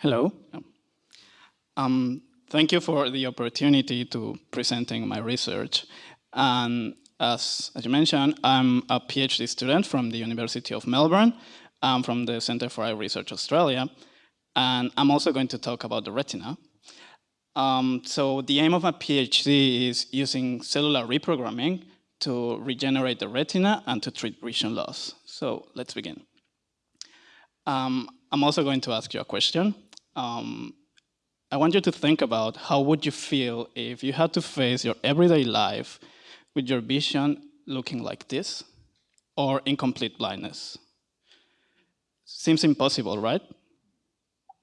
Hello. Um, thank you for the opportunity to presenting my research. And as, as you mentioned, I'm a PhD student from the University of Melbourne. I'm from the Centre for Eye Research Australia. And I'm also going to talk about the retina. Um, so the aim of my PhD is using cellular reprogramming to regenerate the retina and to treat vision loss. So let's begin. Um, I'm also going to ask you a question. Um, I want you to think about how would you feel if you had to face your everyday life with your vision looking like this or in complete blindness. Seems impossible, right?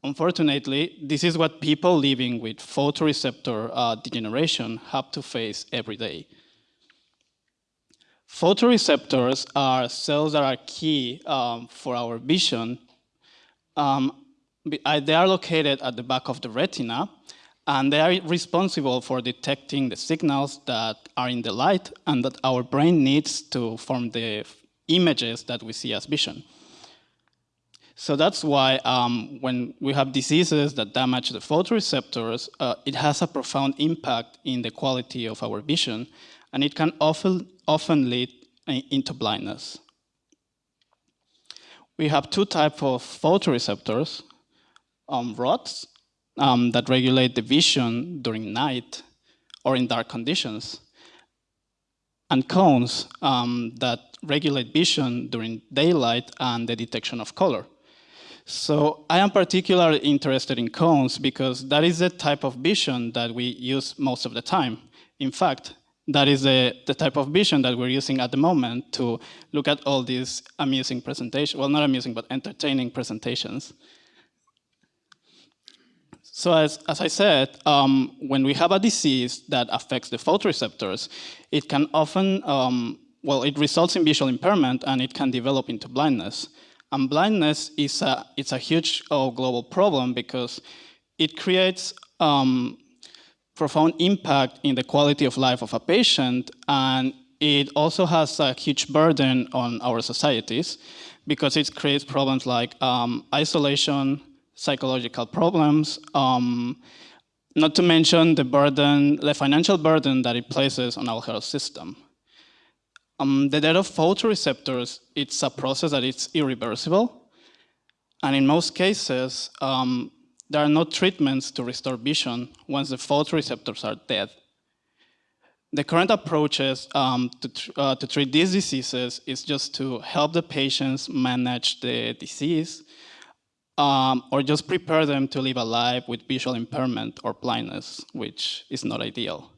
Unfortunately, this is what people living with photoreceptor uh, degeneration have to face every day. Photoreceptors are cells that are key um, for our vision. Um, they are located at the back of the retina, and they are responsible for detecting the signals that are in the light and that our brain needs to form the images that we see as vision. So that's why um, when we have diseases that damage the photoreceptors, uh, it has a profound impact in the quality of our vision, and it can often, often lead into blindness. We have two types of photoreceptors, um, rods um, that regulate the vision during night or in dark conditions, and cones um, that regulate vision during daylight and the detection of color. So I am particularly interested in cones because that is the type of vision that we use most of the time. In fact, that is the, the type of vision that we're using at the moment to look at all these amusing presentations, well, not amusing, but entertaining presentations. So as, as I said, um, when we have a disease that affects the photoreceptors, it can often, um, well, it results in visual impairment and it can develop into blindness. And blindness is a, it's a huge uh, global problem because it creates um, profound impact in the quality of life of a patient and it also has a huge burden on our societies because it creates problems like um, isolation, psychological problems, um, not to mention the burden, the financial burden that it places on our health system. Um, the death of photoreceptors, it's a process that is irreversible. And in most cases, um, there are no treatments to restore vision once the photoreceptors are dead. The current approaches um, to, tr uh, to treat these diseases is just to help the patients manage the disease um, or just prepare them to live a life with visual impairment or blindness, which is not ideal.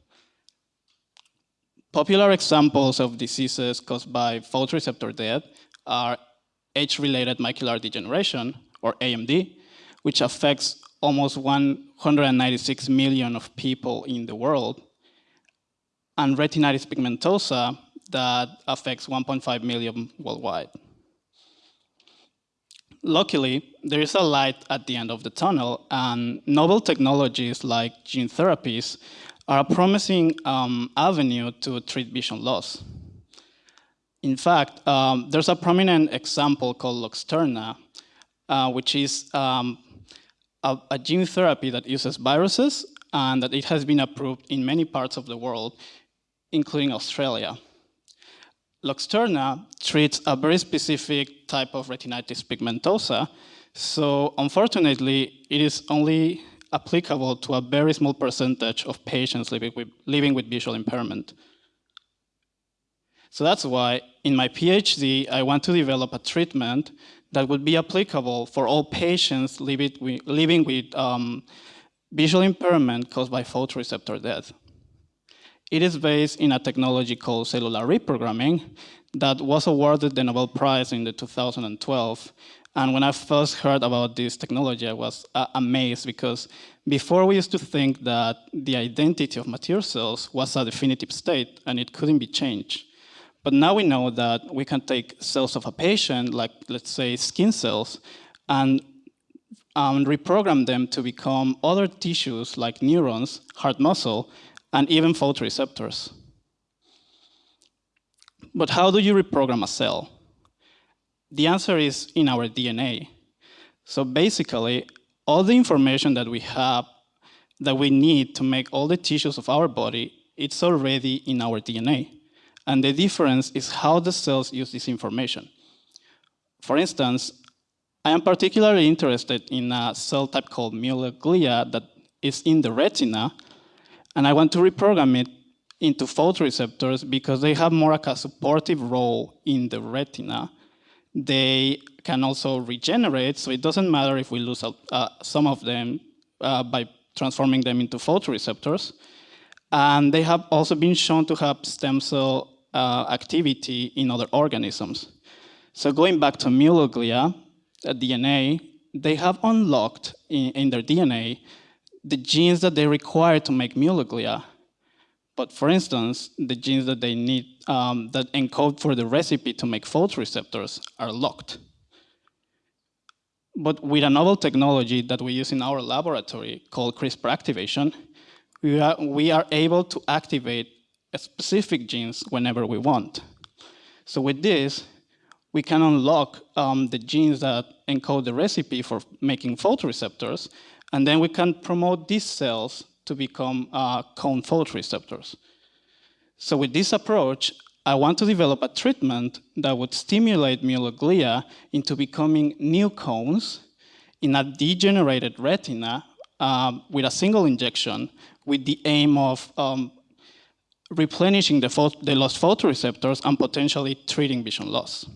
Popular examples of diseases caused by photoreceptor death are age-related macular degeneration, or AMD, which affects almost 196 million of people in the world, and retinitis pigmentosa that affects 1.5 million worldwide. Luckily, there is a light at the end of the tunnel, and novel technologies like gene therapies are a promising um, avenue to treat vision loss. In fact, um, there's a prominent example called Luxturna, uh, which is um, a, a, gene therapy that uses viruses and that it has been approved in many parts of the world, including Australia. Luxturna treats a very specific type of retinitis pigmentosa. So unfortunately, it is only applicable to a very small percentage of patients living with, living with visual impairment. So that's why in my PhD, I want to develop a treatment that would be applicable for all patients living with, living with um, visual impairment caused by photoreceptor death. It is based in a technology called cellular reprogramming that was awarded the Nobel Prize in the 2012. And when I first heard about this technology, I was uh, amazed because before we used to think that the identity of mature cells was a definitive state and it couldn't be changed. But now we know that we can take cells of a patient, like let's say skin cells, and um, reprogram them to become other tissues like neurons, heart muscle, and even photoreceptors. But how do you reprogram a cell? The answer is in our DNA. So basically, all the information that we have, that we need to make all the tissues of our body, it's already in our DNA. And the difference is how the cells use this information. For instance, I am particularly interested in a cell type called Mueller glia that is in the retina, and I want to reprogram it into photoreceptors because they have more like a supportive role in the retina. They can also regenerate, so it doesn't matter if we lose uh, some of them uh, by transforming them into photoreceptors. And they have also been shown to have stem cell uh, activity in other organisms. So going back to Mueller glia, DNA, they have unlocked in, in, their DNA the genes that they require to make glia. But for instance, the genes that they need um, that encode for the recipe to make photoreceptors are locked. But with a novel technology that we use in our laboratory called CRISPR activation, we are, we are able to activate specific genes whenever we want. So with this, we can unlock um, the genes that encode the recipe for making photoreceptors, and then we can promote these cells to become uh, cone photoreceptors. So with this approach, I want to develop a treatment that would stimulate Mueller glia into becoming new cones in a degenerated retina um, with a single injection with the aim of um, replenishing the, the lost photoreceptors and potentially treating vision loss.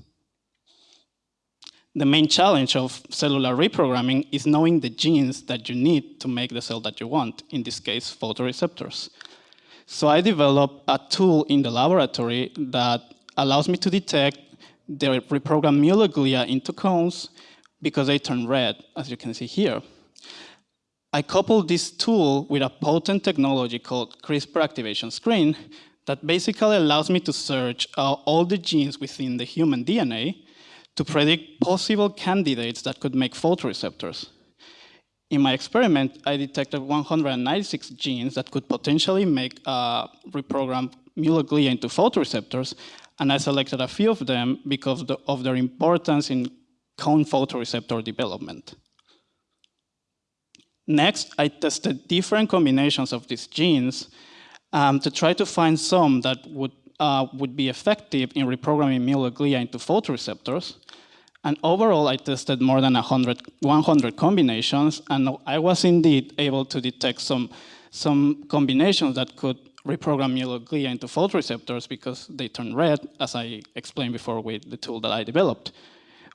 The main challenge of cellular reprogramming is knowing the genes that you need to make the cell that you want, in this case, photoreceptors. So I developed a tool in the laboratory that allows me to detect the reprogrammed Mueller glia into cones because they turn red, as you can see here. I coupled this tool with a potent technology called CRISPR activation screen that basically allows me to search all the genes within the human DNA to predict possible candidates that could make photoreceptors. In my experiment, I detected 196 genes that could potentially make uh, reprogram Mueller glia into photoreceptors, and I selected a few of them because of their importance in cone photoreceptor development. Next, I tested different combinations of these genes um, to try to find some that would, uh, would be effective in reprogramming Mueller glia into photoreceptors. And overall, I tested more than 100, 100 combinations, and I was indeed able to detect some, some combinations that could reprogram Mueller glia into photoreceptors because they turn red, as I explained before with the tool that I developed.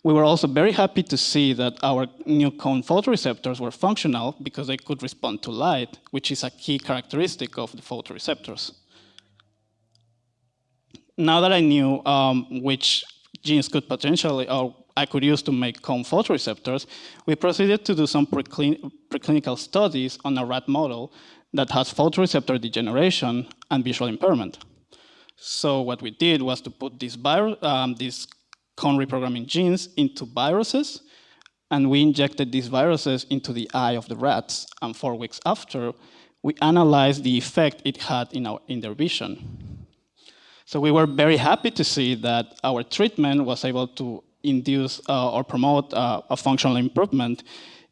We were also very happy to see that our new cone photoreceptors were functional because they could respond to light, which is a key characteristic of the photoreceptors. Now that I knew um, which genes could potentially, or I could use to make cone photoreceptors, we proceeded to do some preclin preclinical studies on a rat model that has photoreceptor degeneration and visual impairment. So what we did was to put this, um, this cone reprogramming genes into viruses, and we injected these viruses into the eye of the rats, and four weeks after, we analyzed the effect it had in, our, in their vision. So we were very happy to see that our treatment was able to induce uh, or promote uh, a functional improvement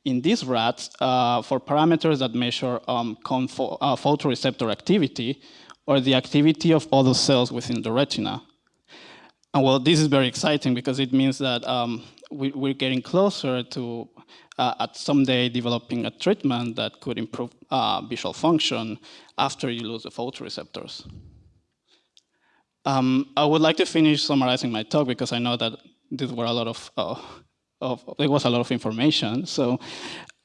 in these rats uh, for parameters that measure um, photoreceptor activity or the activity of other cells within the retina. And well, this is very exciting because it means that um, we, are getting closer to uh, at someday developing a treatment that could improve uh, visual function after you lose the photoreceptors. Um, I would like to finish summarizing my talk because I know that these were a lot of, uh, of was a lot of information. So,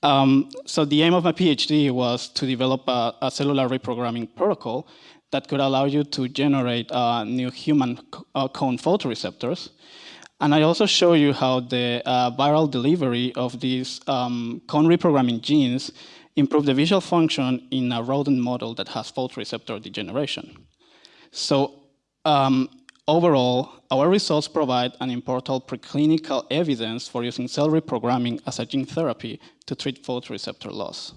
um, so the aim of my PhD was to develop a, a cellular reprogramming protocol that could allow you to generate uh, new human uh, cone photoreceptors. And I also show you how the uh, viral delivery of these um, cone reprogramming genes improve the visual function in a rodent model that has photoreceptor degeneration. So um, overall, our results provide an important preclinical evidence for using cell reprogramming as a gene therapy to treat photoreceptor loss.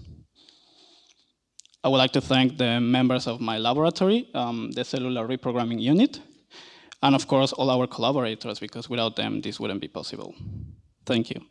I would like to thank the members of my laboratory, um, the cellular reprogramming unit, and of course all our collaborators, because without them this wouldn't be possible. Thank you.